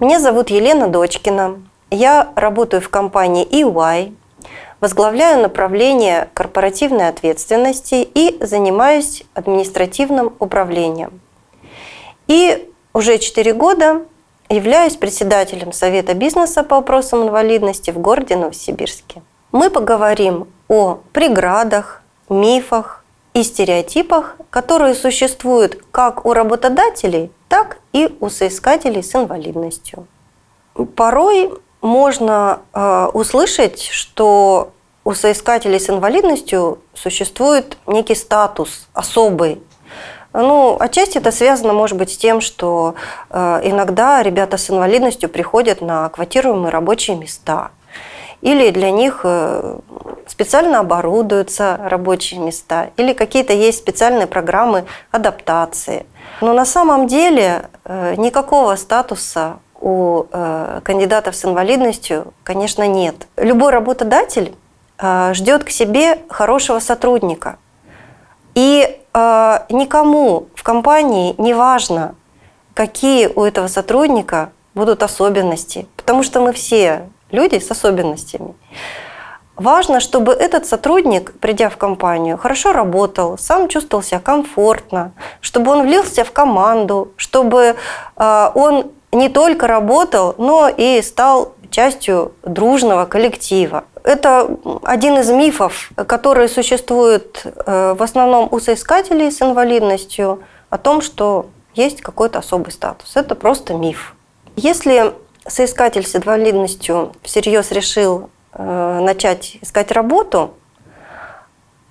Меня зовут Елена Дочкина. Я работаю в компании EY, возглавляю направление корпоративной ответственности и занимаюсь административным управлением. И уже 4 года являюсь председателем Совета бизнеса по вопросам инвалидности в городе Новосибирске. Мы поговорим о преградах, мифах и стереотипах, которые существуют как у работодателей, так и у соискателей с инвалидностью. Порой можно э, услышать, что у соискателей с инвалидностью существует некий статус особый. Ну, отчасти это связано, может быть, с тем, что э, иногда ребята с инвалидностью приходят на квотируемые рабочие места. Или для них э, специально оборудуются рабочие места, или какие-то есть специальные программы адаптации. Но на самом деле э, никакого статуса у э, кандидатов с инвалидностью, конечно, нет. Любой работодатель ждет к себе хорошего сотрудника. И никому в компании не важно, какие у этого сотрудника будут особенности, потому что мы все люди с особенностями. Важно, чтобы этот сотрудник, придя в компанию, хорошо работал, сам чувствовал себя комфортно, чтобы он влился в команду, чтобы он не только работал, но и стал частью дружного коллектива. Это один из мифов, которые существуют э, в основном у соискателей с инвалидностью, о том, что есть какой-то особый статус. Это просто миф. Если соискатель с инвалидностью всерьез решил э, начать искать работу,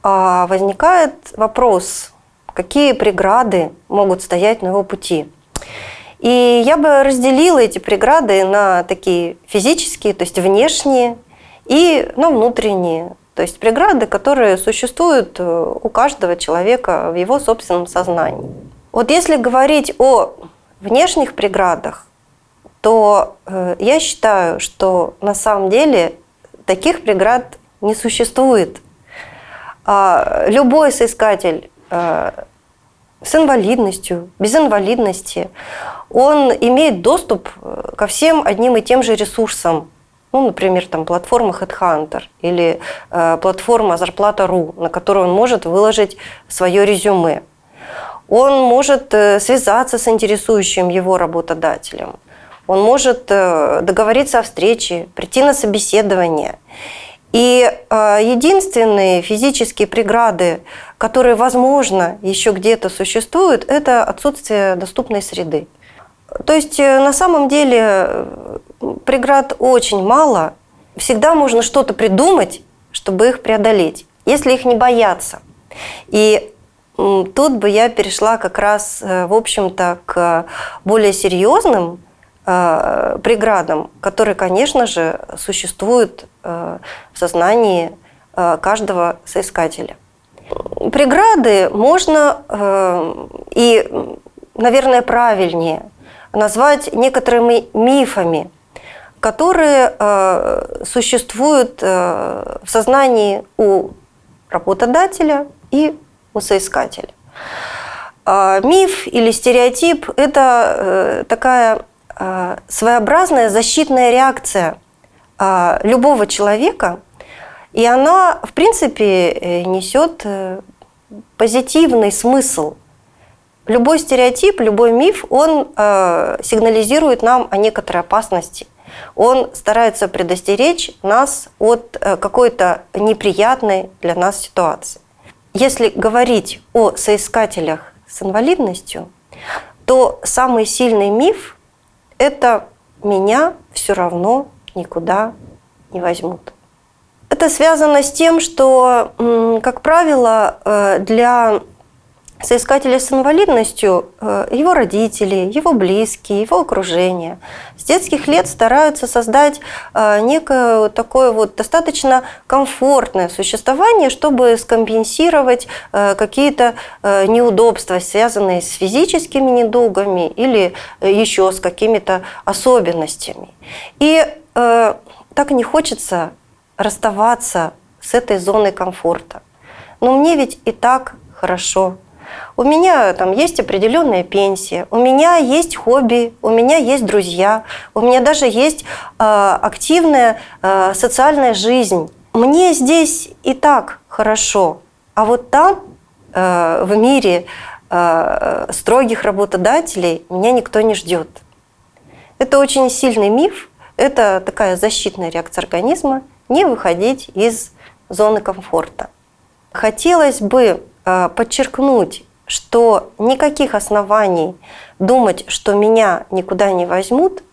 а возникает вопрос, какие преграды могут стоять на его пути. И я бы разделила эти преграды на такие физические, то есть внешние, и на внутренние, то есть преграды, которые существуют э, у каждого человека в его собственном сознании. Вот если говорить о внешних преградах, то э, я считаю, что на самом деле таких преград не существует. А любой соискатель э, с инвалидностью, без инвалидности, он имеет доступ э, ко всем одним и тем же ресурсам. Ну, например, там, платформа HeadHunter или платформа Зарплата.ру, на которую он может выложить свое резюме. Он может связаться с интересующим его работодателем. Он может э, договориться о встрече, прийти на собеседование. И э, единственные физические преграды, которые, возможно, еще где-то существуют, это отсутствие доступной среды. То есть э, на самом деле преград очень мало. Всегда можно что-то придумать, чтобы их преодолеть, если их не бояться. И тут бы я перешла как раз, в общем-то, к более серьезным преградам, которые, конечно же, существуют в сознании каждого соискателя. Преграды можно и, наверное, правильнее – назвать некоторыми мифами, которые э, существуют э, в сознании у работодателя и у соискателя. Э, миф или стереотип – это э, такая э, своеобразная защитная реакция э, любого человека, и она, в принципе, э, несет э, позитивный смысл – Любой стереотип, любой миф, он э, сигнализирует нам о некоторой опасности. Он старается предостеречь нас от э, какой-то неприятной для нас ситуации. Если говорить о соискателях с инвалидностью, то самый сильный миф – это «меня все равно никуда не возьмут». Это связано с тем, что, как правило, э, для соискателя с инвалидностью, э, его родители, его близкие, его окружение с детских лет стараются создать э, некое такое вот достаточно комфортное существование, чтобы скомпенсировать э, какие-то неудобства, связанные с физическими недугами или еще с какими-то особенностями. И так не хочется расставаться с этой зоной комфорта. Но мне ведь и так хорошо У меня там есть определенная пенсия, у меня есть хобби, у меня есть друзья, у меня даже есть э, активная э, социальная жизнь. Мне здесь и так хорошо, а вот там, э, в мире э, строгих работодателей, меня никто не ждет. Это очень сильный миф, это такая защитная реакция организма, не выходить из зоны комфорта. Хотелось бы подчеркнуть, что никаких оснований думать, что меня никуда не возьмут,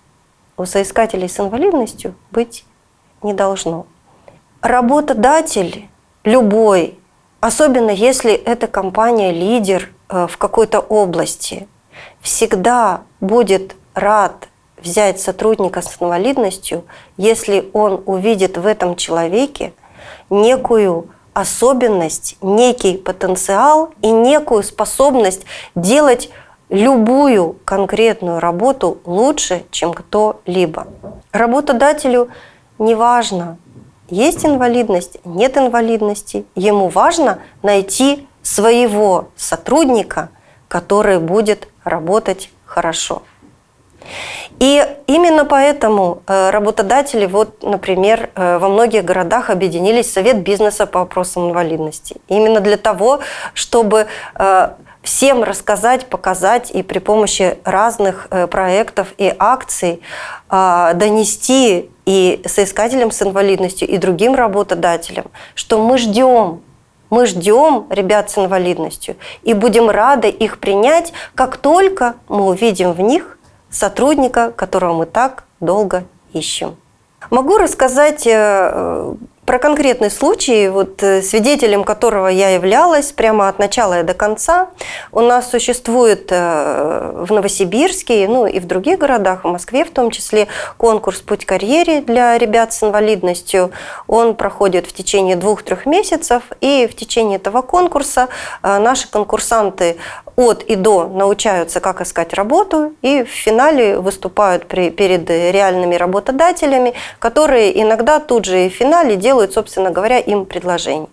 у соискателей с инвалидностью быть не должно. Работодатель любой, особенно если эта компания лидер э, в какой-то области, всегда будет рад взять сотрудника с инвалидностью, если он увидит в этом человеке некую особенность, некий потенциал и некую способность делать любую конкретную работу лучше, чем кто-либо. Работодателю не важно, есть инвалидность, нет инвалидности. Ему важно найти своего сотрудника, который будет работать хорошо. И именно поэтому э, работодатели, вот, например, э, во многих городах объединились в Совет бизнеса по вопросам инвалидности. Именно для того, чтобы э, всем рассказать, показать и при помощи разных проектов и акций донести и соискателям с инвалидностью, и другим работодателям, что мы ждем мы ждем ребят с инвалидностью и будем рады их принять, как только мы увидим в них сотрудника, которого мы так долго ищем. Могу рассказать э, про конкретный случай, вот, э, свидетелем которого я являлась прямо от начала и до конца. У нас существует э, в Новосибирске, ну и в других городах, в Москве в том числе, конкурс «Путь к карьере» для ребят с инвалидностью. Он проходит в течение двух-трех месяцев, и в течение этого конкурса наши конкурсанты от и до научаются, как искать работу, и в финале выступают при, перед реальными работодателями, которые иногда тут же и в финале делают собственно говоря, им предложение.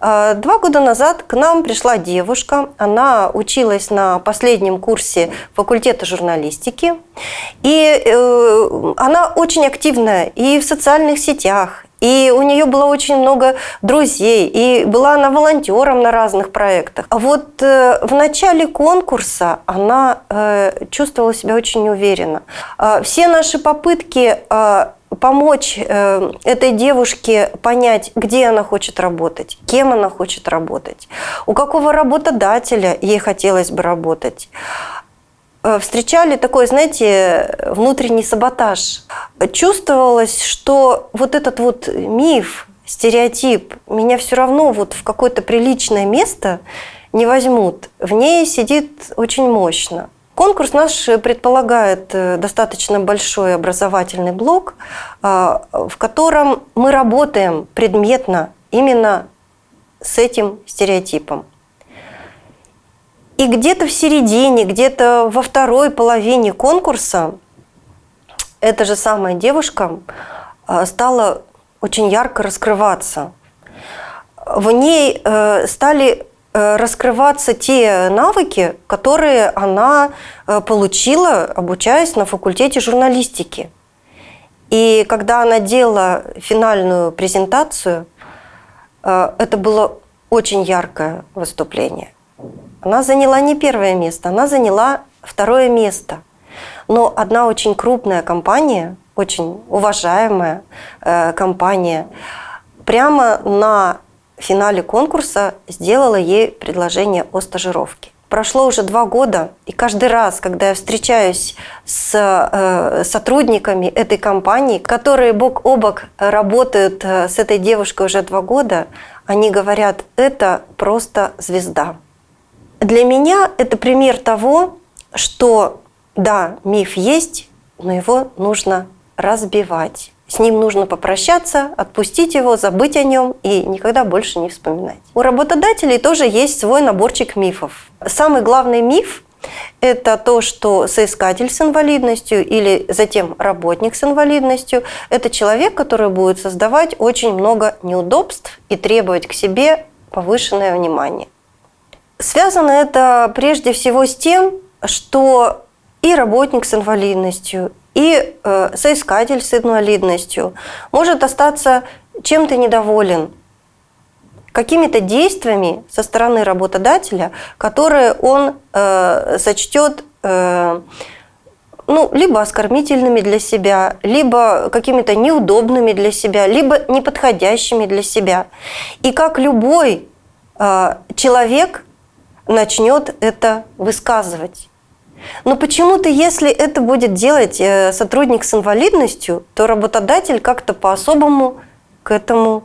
А, два года назад к нам пришла девушка, она училась на последнем курсе факультета журналистики, и э, она очень активная и в социальных сетях, и у нее было очень много друзей, и была она волонтером на разных проектах. А вот э, в начале конкурса она э, чувствовала себя очень неуверенно. А все наши попытки помочь э, этой девушке понять, где она хочет работать, кем она хочет работать, у какого работодателя ей хотелось бы работать. Э, встречали такой, знаете, внутренний саботаж. Чувствовалось, что вот этот вот миф, стереотип, меня все равно вот в какое-то приличное место не возьмут. В ней сидит очень мощно. Конкурс наш предполагает э, достаточно большой образовательный блок, э, в котором мы работаем предметно именно с этим стереотипом. И где-то в середине, где-то во второй половине конкурса эта же самая девушка э, стала очень ярко раскрываться. В ней стали Э, раскрываться те навыки, которые она э, получила, обучаясь на факультете журналистики. И когда она делала финальную презентацию, э, это было очень яркое выступление. Она заняла не первое место, она заняла второе место. Но одна очень крупная компания, очень уважаемая компания, прямо на финале конкурса сделала ей предложение о стажировке. Прошло уже два года, и каждый раз, когда я встречаюсь с э, сотрудниками этой компании, которые бок о бок работают э, с этой девушкой уже два года, они говорят, это просто звезда. Для меня это пример того, что да, миф есть, но его нужно разбивать. С ним нужно попрощаться, отпустить его, забыть о нем и никогда больше не вспоминать. У работодателей тоже есть свой наборчик мифов. Самый главный миф – это то, что соискатель с инвалидностью или затем работник с инвалидностью – это человек, который будет создавать очень много неудобств и требовать к себе повышенное внимание. Связано это прежде всего с тем, что и работник с инвалидностью, и э, соискатель с инвалидностью может остаться чем-то недоволен, какими-то действиями со стороны работодателя, которые он э, сочтет э, ну, либо оскорбительными для себя, либо какими-то неудобными для себя, либо неподходящими для себя. И как любой э, человек начнет это высказывать. Но почему-то, если это будет делать э, сотрудник с инвалидностью, то работодатель как-то по-особому к этому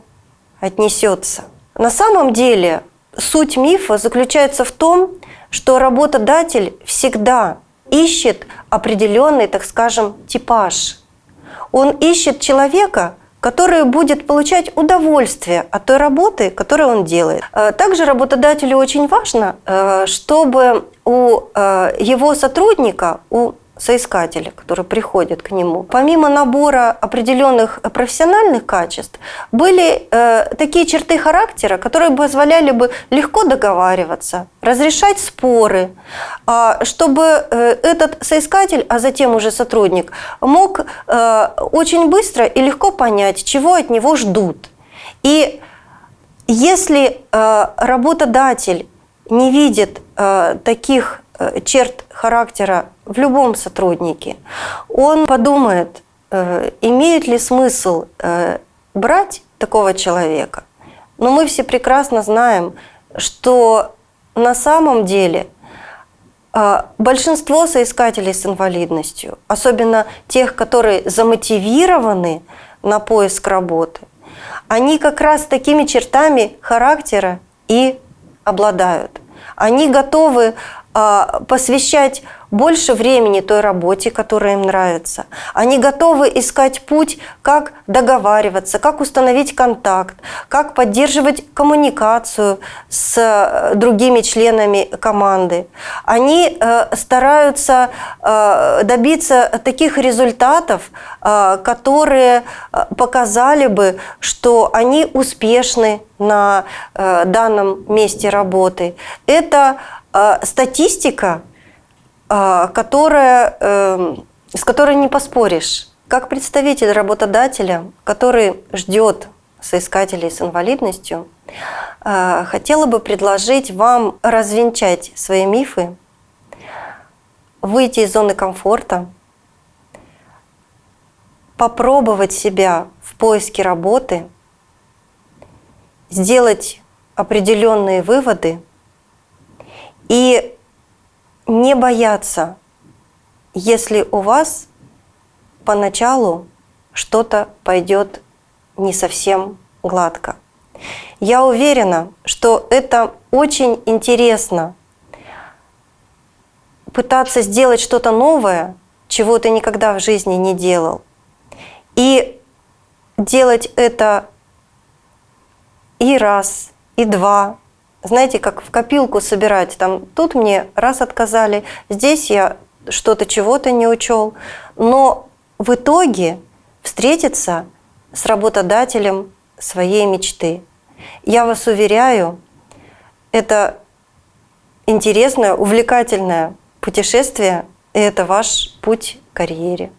отнесется. На самом деле суть мифа заключается в том, что работодатель всегда ищет определенный, так скажем, типаж. Он ищет человека, который будет получать удовольствие от той работы, которую он делает. Э, также работодателю очень важно, э, чтобы у э, его сотрудника, у соискателя, который приходит к нему, помимо набора определенных профессиональных качеств, были э, такие черты характера, которые позволяли бы легко договариваться, разрешать споры, э, чтобы э, этот соискатель, а затем уже сотрудник, мог э, очень быстро и легко понять, чего от него ждут. И если э, работодатель не видит э, таких черт характера в любом сотруднике, он подумает, э, имеет ли смысл э, брать такого человека. Но мы все прекрасно знаем, что на самом деле э, большинство соискателей с инвалидностью, особенно тех, которые замотивированы на поиск работы, они как раз такими чертами характера и обладают. Они готовы посвящать больше времени той работе, которая им нравится. Они готовы искать путь, как договариваться, как установить контакт, как поддерживать коммуникацию с э, другими членами команды. Они э, стараются э, добиться таких результатов, которые показали бы, что они успешны на данном месте работы. Это а, статистика, а, которая, эм, с которой не поспоришь. Как представитель работодателя, который ждет соискателей с инвалидностью, а, хотела бы предложить вам развенчать свои мифы, выйти из зоны комфорта, попробовать себя в поиске работы, сделать определенные выводы – и не бояться, если у вас поначалу что-то пойдет не совсем гладко. Я уверена, что это очень интересно пытаться сделать что-то новое, чего ты никогда в жизни не делал. И делать это и раз, и два, знаете, как в копилку собирать. Там тут мне раз отказали, здесь я что-то чего-то не учел. Но в итоге встретиться с работодателем своей мечты. Я вас уверяю, это интересное, увлекательное путешествие, и это ваш путь к карьере.